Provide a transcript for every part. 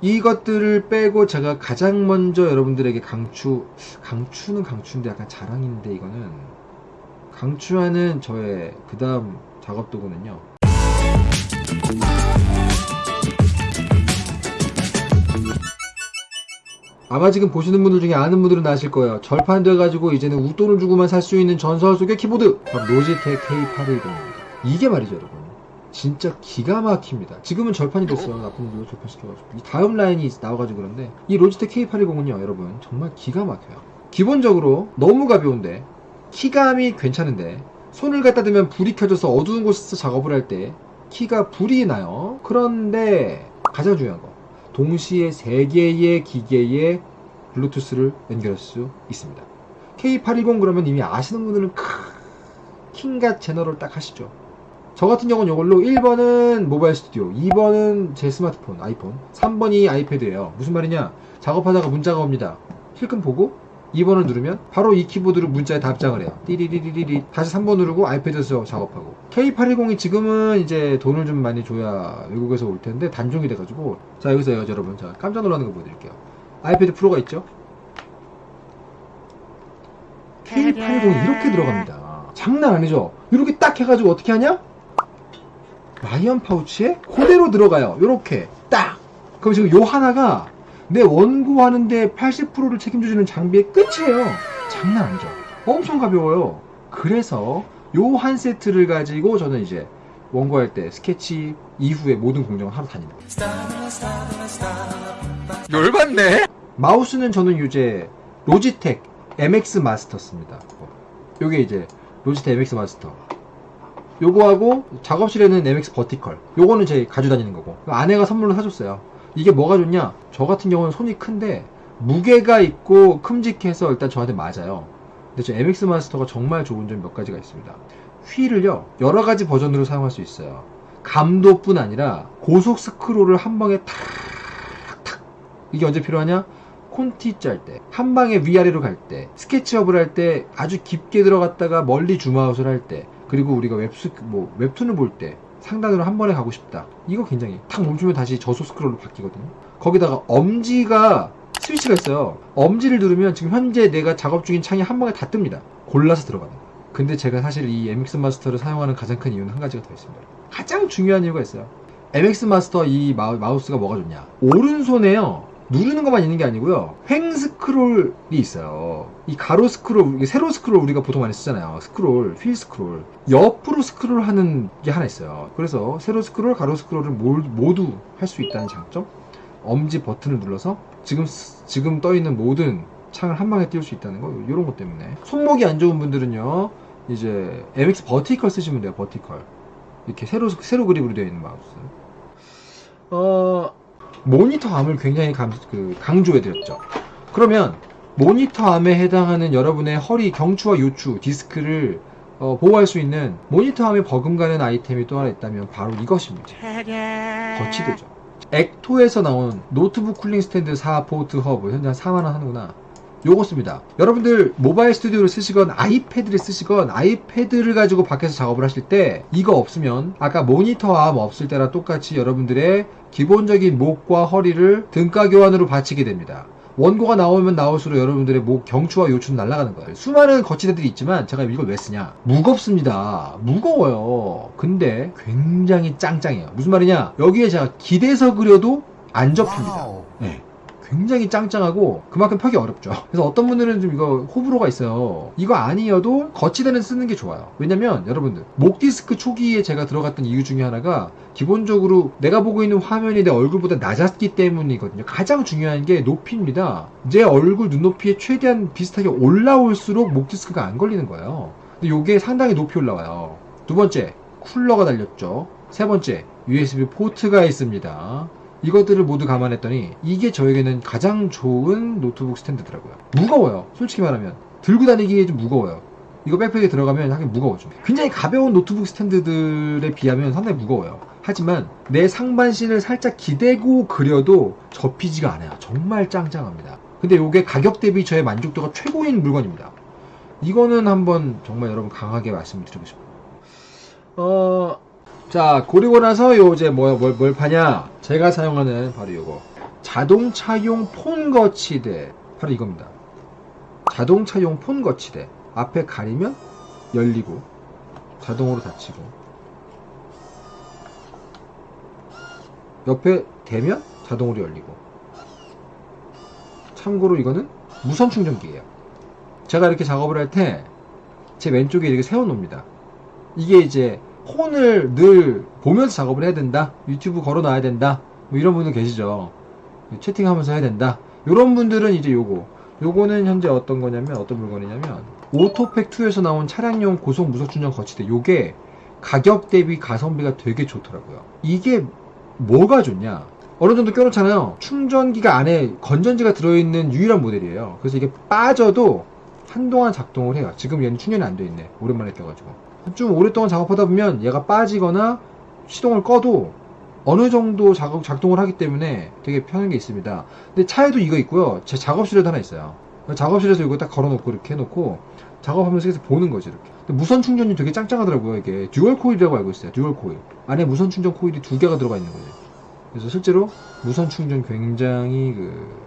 이것들을 빼고 제가 가장 먼저 여러분들에게 강추 강추는 강추인데 약간 자랑인데 이거는 강추하는 저의 그 다음 작업 도구는요. 아마 지금 보시는 분들 중에 아는 분들은 아실 거예요. 절판돼가지고 이제는 웃돈을 주고만 살 수 있는 전설 속의 키보드! 바로 로지텍 K810입니다. 이게 말이죠 여러분 진짜 기가 막힙니다. 지금은 절판이 됐어요. 나쁜 놈들 절판시켜가지고. 이 다음 라인이 나와가지고 그런데 이 로지텍 K810은요 여러분. 정말 기가 막혀요. 기본적으로 너무 가벼운데 키감이 괜찮은데 손을 갖다 대면 불이 켜져서 어두운 곳에서 작업을 할 때 키가 불이 나요. 그런데 가장 중요한 거 동시에 3개의 기계에 블루투스를 연결할 수 있습니다. K810 그러면 이미 아시는 분들은 크 킹갓 제너럴 딱 하시죠 저 같은 경우는 이걸로 1번은 모바일 스튜디오 2번은 제 스마트폰 아이폰 3번이 아이패드예요. 무슨 말이냐? 작업하다가 문자가 옵니다. 실금 보고 2번을 누르면 바로 이 키보드로 문자에 답장을 해요. 띠리리리리리. 다시 3번 누르고 아이패드에서 작업하고. K810이 지금은 이제 돈을 좀 많이 줘야 외국에서 올 텐데 단종이 돼가지고. 자 여기서 여러분. 자 깜짝 놀라는 거 보여드릴게요. 아이패드 프로가 있죠? K810이 이렇게 들어갑니다. 장난 아니죠? 이렇게 딱 해가지고 어떻게 하냐 라이언 파우치에 그대로 들어가요. 요렇게 딱. 그럼 지금 요 하나가 내 원고하는데 80%를 책임져주는 장비의 끝이에요. 장난 아니죠. 엄청 가벼워요. 그래서 요 한 세트를 가지고 저는 이제 원고할 때 스케치 이후에 모든 공정을 하러 다닙니다. 열받네? 마우스는 저는 이제 로지텍 MX 마스터 씁니다. 요게 이제 로지텍 MX 마스터 요거하고 작업실에는 MX 버티컬. 요거는 제 가지고 다니는 거고. 아내가 선물로 사줬어요. 이게 뭐가 좋냐? 저 같은 경우는 손이 큰데 무게가 있고 큼직해서 일단 저한테 맞아요. 근데 저 MX 마스터가 정말 좋은 점 몇 가지가 있습니다. 휠을요 여러 가지 버전으로 사용할 수 있어요. 감도뿐 아니라 고속 스크롤을 한 방에 탁탁. 이게 언제 필요하냐? 콘티 짤 때, 한 방에 위아래로 갈 때, 스케치업을 할 때, 아주 깊게 들어갔다가 멀리 줌아웃을 할 때, 그리고 우리가 웹스, 뭐, 웹툰을 볼 때, 상단으로 한 번에 가고 싶다. 이거 굉장히 탁 멈추면 다시 저속 스크롤로 바뀌거든요. 거기다가 엄지가 스위치가 있어요. 엄지를 누르면 지금 현재 내가 작업 중인 창이 한 방에 다 뜹니다. 골라서 들어가는 거예요. 근데 제가 사실 이 MX 마스터를 사용하는 가장 큰 이유는 한 가지가 더 있습니다. 가장 중요한 이유가 있어요. MX 마스터 이 마우, 마우스가 뭐가 좋냐? 오른손에요. 누르는 것만 있는 게 아니고요. 횡 스크롤이 있어요. 이 가로 스크롤, 세로 스크롤 우리가 보통 많이 쓰잖아요. 스크롤, 휠 스크롤. 옆으로 스크롤 하는 게 하나 있어요. 그래서 세로 스크롤, 가로 스크롤을 모두 할 수 있다는 장점. 엄지 버튼을 눌러서 지금 지금 떠 있는 모든 창을 한 방에 띄울 수 있다는 거 이런 것 때문에 손목이 안 좋은 분들은요 이제 MX 버티컬 쓰시면 돼요 vertical 이렇게 세로 세로 그립으로 되어 있는 마우스 어 모니터 arm을 굉장히 강, 그, 강조해드렸죠. 그러면 모니터 arm에 해당하는 여러분의 허리 경추와 요추 디스크를 어, 보호할 수 있는 모니터 arm에 버금가는 아이템이 또 하나 있다면 바로 이것입니다. 거치대죠. 엑토에서 나온 노트북 cooling 스탠드 4 포트 허브 현재 한 4만원 하는구나. 요거 씁니다. 여러분들 모바일 스튜디오를 쓰시건 아이패드를 쓰시건 아이패드를 가지고 밖에서 작업을 하실 때 이거 없으면 아까 모니터 암 없을 때랑 똑같이 여러분들의 기본적인 목과 허리를 등가 교환으로 받치게 됩니다. 원고가 나오면 나올수록 여러분들의 목 경추와 요추는 날아가는 거예요. 수많은 거치대들이 있지만 제가 이걸 왜 쓰냐? 무겁습니다. 무거워요. 근데 굉장히 짱짱해요. 무슨 말이냐? 여기에 제가 기대서 그려도 안 접힙니다. 네. 굉장히 짱짱하고 그만큼 펴기 어렵죠. 그래서 어떤 분들은 좀 이거 호불호가 있어요. 이거 아니어도 거치대는 쓰는 게 좋아요. 왜냐면 여러분들 목 디스크 초기에 제가 들어갔던 이유 중에 하나가 기본적으로 내가 보고 있는 화면이 내 얼굴보다 낮았기 때문이거든요. 가장 중요한 게 높이입니다. 제 얼굴 눈높이에 최대한 비슷하게 올라올수록 목 디스크가 안 걸리는 거예요. 근데 이게 상당히 높이 올라와요. 두 번째 쿨러가 달렸죠. 세 번째 USB 포트가 있습니다 이것들을 모두 감안했더니 이게 저에게는 가장 좋은 노트북 스탠드더라고요. 무거워요. 솔직히 말하면. 들고 다니기에 좀 무거워요. 이거 백팩에 들어가면 하긴 무거워져. 굉장히 가벼운 노트북 스탠드들에 비하면 상당히 무거워요. 하지만 내 상반신을 살짝 기대고 그려도 접히지가 않아요. 정말 짱짱합니다. 근데 이게 가격 대비 저의 만족도가 최고인 물건입니다. 이거는 한번 정말 여러분 강하게 말씀드리고 싶어요. 어, 자, 고리고 나서 요 이제 뭐, 뭘, 뭘 파냐? 제가 사용하는 바로 요거. 자동차용 폰 거치대 바로 이겁니다. 자동차용 폰 거치대 앞에 가리면 열리고 자동으로 닫히고 옆에 대면 자동으로 열리고 참고로 이거는 무선 충전기예요. 제가 이렇게 작업을 할 때 제 왼쪽에 이렇게 세워놓습니다. 이게 이제 폰을 늘 보면서 작업을 해야 된다. 유튜브 걸어놔야 된다. 뭐 이런 분들 계시죠. 채팅하면서 해야 된다. 이런 분들은 이제 요거. 요거는 현재 어떤 거냐면 어떤 물건이냐면 오토팩2에서 나온 차량용 고속 무선 충전 거치대. 요게 가격 대비 가성비가 되게 좋더라고요. 이게 뭐가 좋냐? 어느 정도 껴놓잖아요. 충전기가 안에 건전지가 들어있는 유일한 모델이에요. 그래서 이게 빠져도 한동안 작동을 해요. 지금 얘는 충전이 안 돼 있네. 오랜만에 껴가지고. 좀 오랫동안 작업하다 보면 얘가 빠지거나 시동을 꺼도 어느 정도 작업, 작동을 하기 때문에 되게 편한 게 있습니다. 근데 차에도 이거 있고요. 제 작업실에도 하나 있어요. 작업실에서 이거 딱 걸어놓고 이렇게 해놓고 작업하면서 계속 보는 거지 이렇게. 무선 충전이 되게 짱짱하더라고요. 이게 dual coil이라고 알고 있어요. dual coil. 안에 무선 충전 코일이 두 개가 들어가 있는 거죠. 그래서 실제로 무선 충전 굉장히 그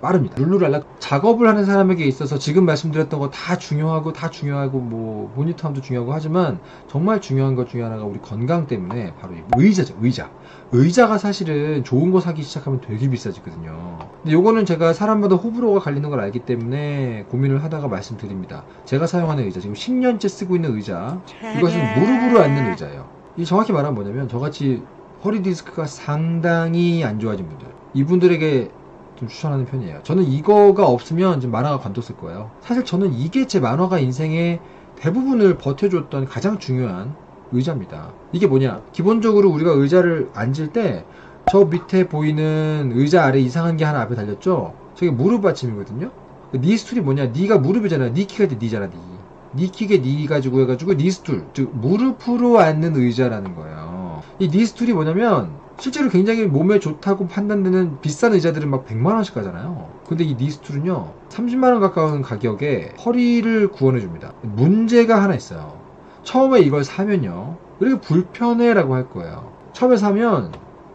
빠릅니다. 룰루랄라 작업을 하는 사람에게 있어서 지금 말씀드렸던 거 다 중요하고 다 중요하고 뭐 모니터함도 중요하고 하지만 정말 중요한 것 중에 하나가 우리 건강 때문에 바로 이 의자죠. 의자. 의자가 사실은 좋은 거 사기 시작하면 되게 비싸지거든요. 근데 요거는 제가 사람마다 호불호가 갈리는 걸 알기 때문에 고민을 하다가 말씀드립니다. 제가 사용하는 의자 지금 10년째 쓰고 있는 의자 이것은 무릎으로 앉는 의자예요. 이 정확히 말하면 뭐냐면 저같이 허리 디스크가 상당히 안 좋아진 분들 이분들에게 좀 추천하는 편이에요. 저는 이거가 없으면 지금 만화가 관뒀을 거예요. 사실 저는 이게 제 만화가 인생의 대부분을 버텨줬던 가장 중요한 의자입니다. 이게 뭐냐? 기본적으로 우리가 의자를 앉을 때 저 밑에 보이는 의자 아래 이상한 게 하나 앞에 달렸죠? 저게 무릎 받침이거든요? knee stool이 뭐냐? knee가 무릎이잖아. knee kick의 knee잖아, knee. knee kick에 knee 가지고 해가지고 knee stool. 즉, 무릎으로 앉는 의자라는 거예요. 이 knee stool이 뭐냐면 실제로 굉장히 몸에 좋다고 판단되는 비싼 의자들은 막 100만원씩 가잖아요. 근데 이 knee stool은요, 30만원 가까운 가격에 허리를 구원해줍니다. 문제가 하나 있어요. 처음에 이걸 사면요, 이렇게 불편해 라고 할 거예요. 처음에 사면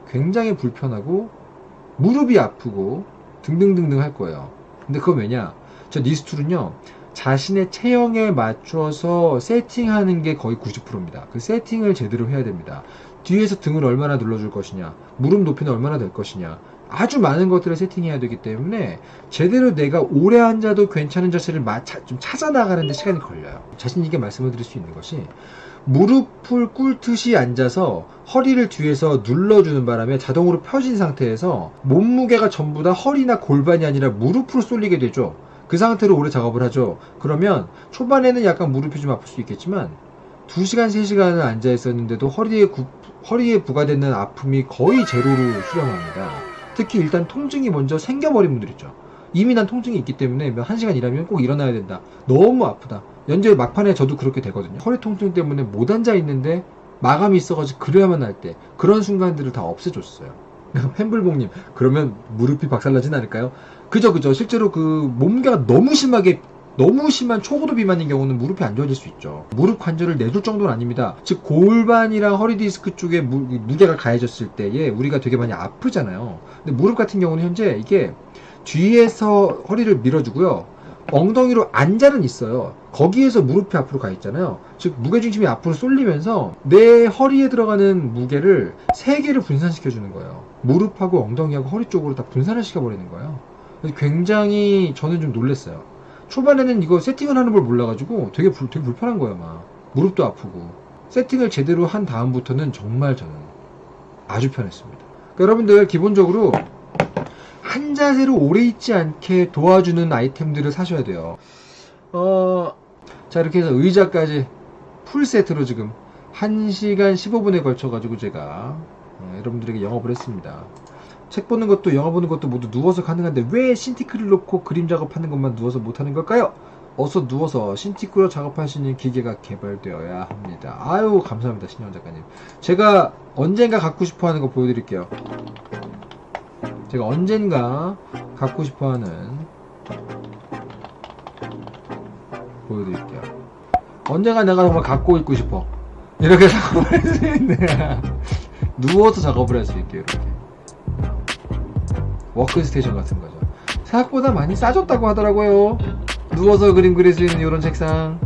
굉장히 불편하고, 무릎이 아프고, 등등등등 할 거예요. 근데 그건 왜냐? 저 니스툴은요, 자신의 체형에 맞춰서 세팅하는 게 거의 90%입니다. 그 세팅을 제대로 해야 됩니다. 뒤에서 등을 얼마나 눌러줄 것이냐, 무릎 높이는 얼마나 될 것이냐, 아주 많은 것들을 세팅해야 되기 때문에 제대로 내가 오래 앉아도 괜찮은 자세를 좀 찾아 나가는데 시간이 걸려요. 자신 있게 말씀을 드릴 수 있는 것이 무릎을 꿇듯이 앉아서 허리를 뒤에서 눌러주는 바람에 자동으로 펴진 상태에서 몸무게가 전부 다 허리나 골반이 아니라 무릎으로 쏠리게 되죠. 그 상태로 오래 작업을 하죠. 그러면 초반에는 약간 무릎이 좀 아플 수 있겠지만 2시간, 3시간을 앉아 있었는데도 허리에, 구, 허리에 부과되는 아픔이 거의 제로로 수렴합니다. 특히 일단 통증이 먼저 생겨버린 분들 있죠. 이미 난 통증이 있기 때문에 1시간 일하면 꼭 일어나야 된다. 너무 아프다. 연재 막판에 저도 그렇게 되거든요. 허리 통증 때문에 못 앉아 있는데 마감이 있어가지고 그래야만 할 때 그런 순간들을 다 없애줬어요. 햄블봉님 그러면 무릎이 박살나진 않을까요? 그죠 그죠 실제로 그 몸무게가 너무 심하게 너무 심한 초고도 비만인 경우는 무릎이 안 좋아질 수 있죠. 무릎 관절을 내줄 정도는 아닙니다. 즉 골반이랑 허리 디스크 쪽에 무, 무게가 가해졌을 때에 우리가 되게 많이 아프잖아요. 근데 무릎 같은 경우는 현재 이게 뒤에서 허리를 밀어주고요. 엉덩이로 앉아는 있어요. 거기에서 무릎이 앞으로 가 있잖아요. 즉 무게중심이 앞으로 쏠리면서 내 허리에 들어가는 무게를 세 개를 분산시켜 주는 거예요. 무릎하고 엉덩이하고 허리 쪽으로 다 분산을 시켜 버리는 거예요. 굉장히 저는 좀 놀랐어요. 초반에는 이거 세팅을 하는 걸 몰라가지고 되게, 불, 되게 불편한 거예요, 막. 무릎도 아프고. 세팅을 제대로 한 다음부터는 정말 저는 아주 편했습니다. 그러니까 여러분들 기본적으로 한 자세로 오래 있지 않게 도와주는 아이템들을 사셔야 돼요. 어, 자, 이렇게 해서 의자까지 풀 세트로 지금 1시간 15분에 걸쳐가지고 제가 어, 여러분들에게 영업을 했습니다. 책 보는 것도 영화 보는 것도 모두 누워서 가능한데 왜 신티크를 놓고 그림 작업하는 것만 누워서 못하는 걸까요? 어서 누워서 수 있는 기계가 개발되어야 합니다. 아유 감사합니다 신영 작가님. 제가 언젠가 갖고 싶어하는 거 보여드릴게요. 제가 언젠가 갖고 싶어하는 보여드릴게요. 언젠가 내가 정말 갖고 있고 싶어. 이렇게 작업을 할 수 있네. 누워서 작업을 할 수 있게 이렇게. 워크스테이션 같은 거죠. 생각보다 많이 싸졌다고 하더라고요. 누워서 그림 그릴 수 있는 이런 책상.